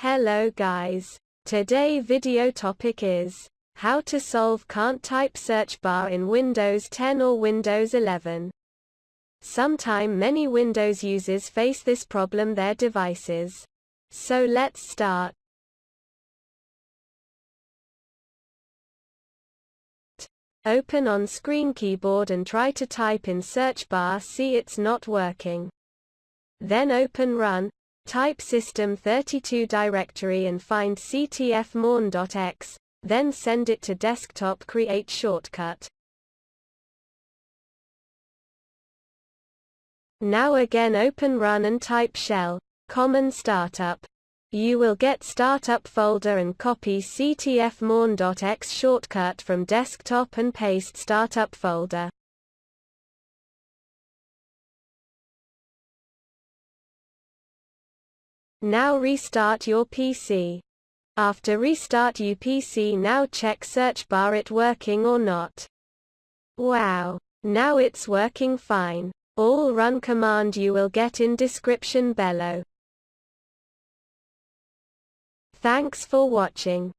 Hello guys. Today video topic is how to solve can't type search bar in Windows 10 or Windows 11. Sometime many Windows users face this problem their devices. So let's start. Open on screen keyboard and try to type in search bar see it's not working. Then open run, type system32 directory and find ctfmon.exe, then send it to desktop create shortcut. Now again open run and type shell, common startup. You will get startup folder and copy ctfmon.exe shortcut from desktop and paste startup folder. Now restart your PC. After restart UPC now check search bar it working or not. Wow. Now it's working fine. All run command you will get in description below. Thanks for watching.